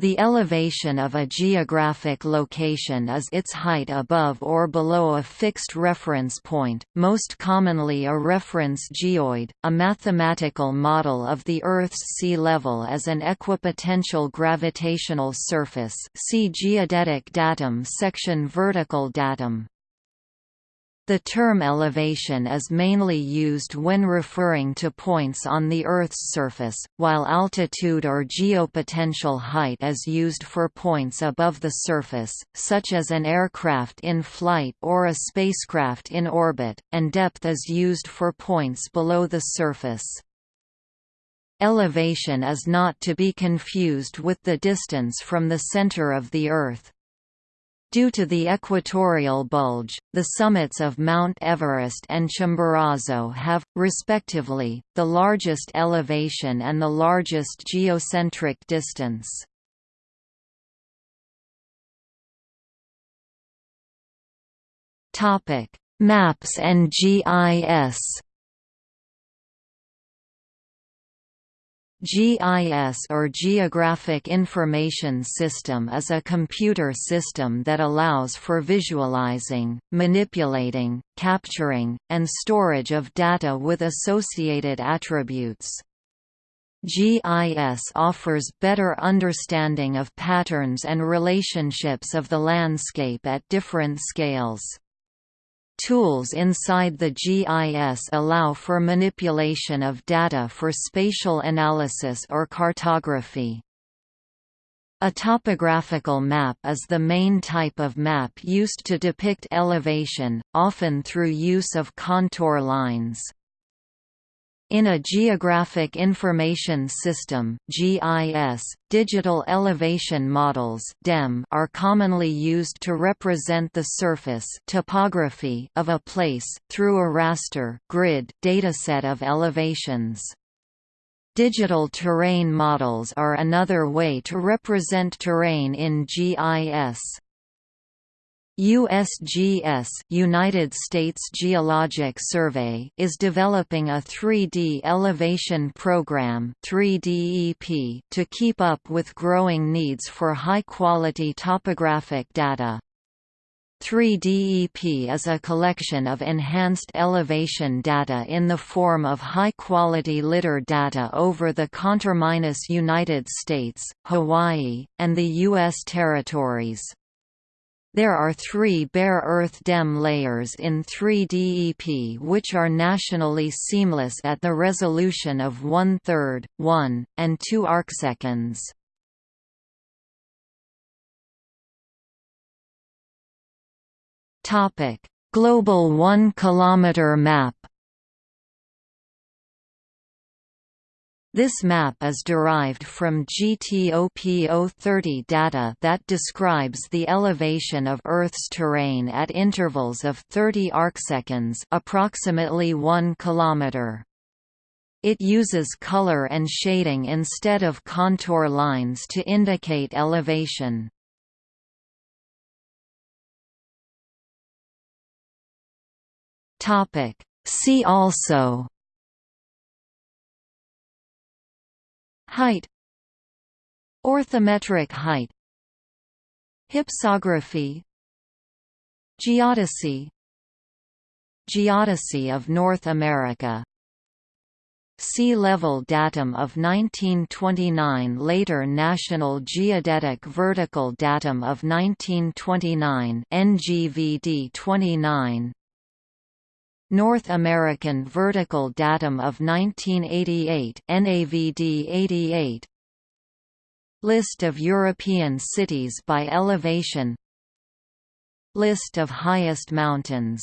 The elevation of a geographic location is its height above or below a fixed reference point, most commonly a reference geoid, a mathematical model of the Earth's sea level as an equipotential gravitational surface see Geodetic datum section Vertical datum the term elevation is mainly used when referring to points on the Earth's surface, while altitude or geopotential height is used for points above the surface, such as an aircraft in flight or a spacecraft in orbit, and depth is used for points below the surface. Elevation is not to be confused with the distance from the center of the Earth. Due to the equatorial bulge, the summits of Mount Everest and Chimborazo have, respectively, the largest elevation and the largest geocentric distance. Maps and GIS GIS or Geographic Information System is a computer system that allows for visualizing, manipulating, capturing, and storage of data with associated attributes. GIS offers better understanding of patterns and relationships of the landscape at different scales. Tools inside the GIS allow for manipulation of data for spatial analysis or cartography. A topographical map is the main type of map used to depict elevation, often through use of contour lines. In a Geographic Information System (GIS), digital elevation models (DEM) are commonly used to represent the surface topography of a place through a raster grid dataset of elevations. Digital terrain models are another way to represent terrain in GIS. USGS United States Geologic Survey is developing a 3D elevation program 3DEP to keep up with growing needs for high-quality topographic data. 3DEP is a collection of enhanced elevation data in the form of high-quality lidar data over the conterminous United States, Hawaii, and the U.S. territories. There are three bare earth DEM layers in 3DEP which are nationally seamless at the resolution of one-third, 1, and 2 arcseconds. Global 1 km map This map is derived from GTOP 030 data that describes the elevation of Earth's terrain at intervals of 30 arcseconds approximately 1 kilometer. It uses color and shading instead of contour lines to indicate elevation. See also Height Orthometric height Hypsography Geodesy Geodesy of North America. Sea level datum of 1929 Later National Geodetic Vertical datum of 1929 NGVD 29 North American Vertical Datum of 1988 NAVD 88 List of European cities by elevation. List of highest mountains.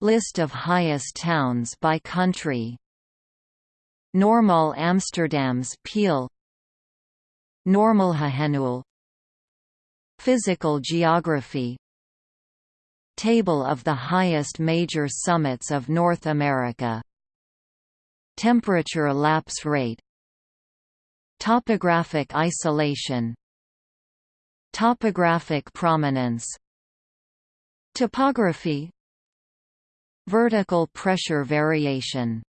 List of highest towns by country. Normaal Amsterdams Peil. Normal Normalhöhennull Physical geography Table of the highest major summits of North America. Temperature lapse rate. Topographic isolation. Topographic prominence. Topography. Vertical pressure variation